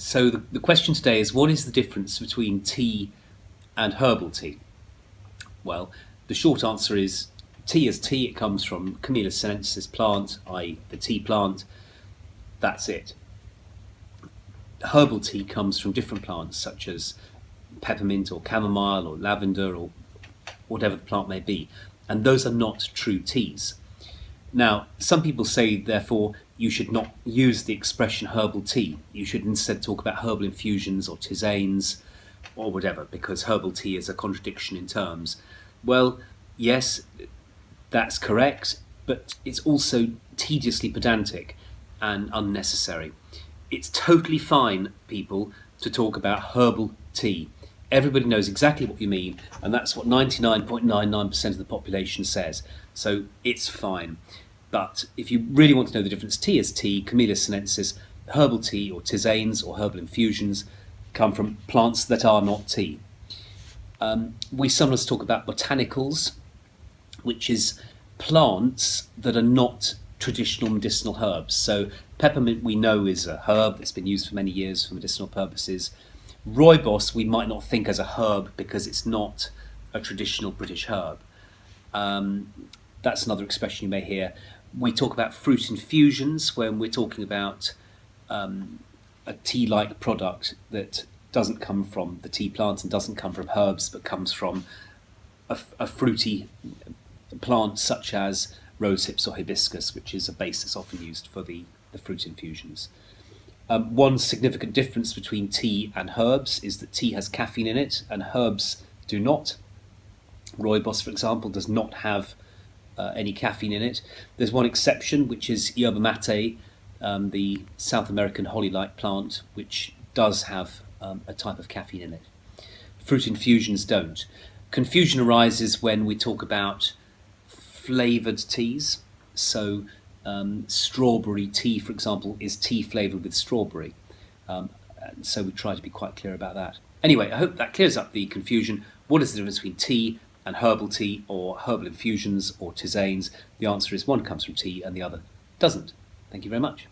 So the, the question today is what is the difference between tea and herbal tea? Well, the short answer is tea is tea. It comes from Camellia sinensis plant, i.e. the tea plant. That's it. Herbal tea comes from different plants such as peppermint or chamomile or lavender or whatever the plant may be. And those are not true teas. Now, some people say, therefore, you should not use the expression herbal tea. You should instead talk about herbal infusions or tisanes or whatever, because herbal tea is a contradiction in terms. Well, yes, that's correct, but it's also tediously pedantic and unnecessary. It's totally fine, people, to talk about herbal tea. Everybody knows exactly what you mean, and that's what 99.99% of the population says. So it's fine. But if you really want to know the difference, tea is tea, Camellia sinensis, herbal tea or tisanes or herbal infusions come from plants that are not tea. Um, we sometimes talk about botanicals, which is plants that are not traditional medicinal herbs. So peppermint we know is a herb that's been used for many years for medicinal purposes. Rooibos we might not think as a herb because it's not a traditional British herb. Um, that's another expression you may hear. We talk about fruit infusions when we're talking about um, a tea-like product that doesn't come from the tea plant and doesn't come from herbs but comes from a, a fruity plant such as rose hips or hibiscus, which is a base that's often used for the, the fruit infusions. Um, one significant difference between tea and herbs is that tea has caffeine in it and herbs do not. Rooibos, for example, does not have uh, any caffeine in it. There's one exception, which is yerba mate, um, the South American holly-like plant, which does have um, a type of caffeine in it. Fruit infusions don't. Confusion arises when we talk about flavoured teas. So um, strawberry tea, for example, is tea flavoured with strawberry. Um, so we try to be quite clear about that. Anyway, I hope that clears up the confusion. What is the difference between tea and herbal tea or herbal infusions or tisanes? The answer is one comes from tea and the other doesn't. Thank you very much.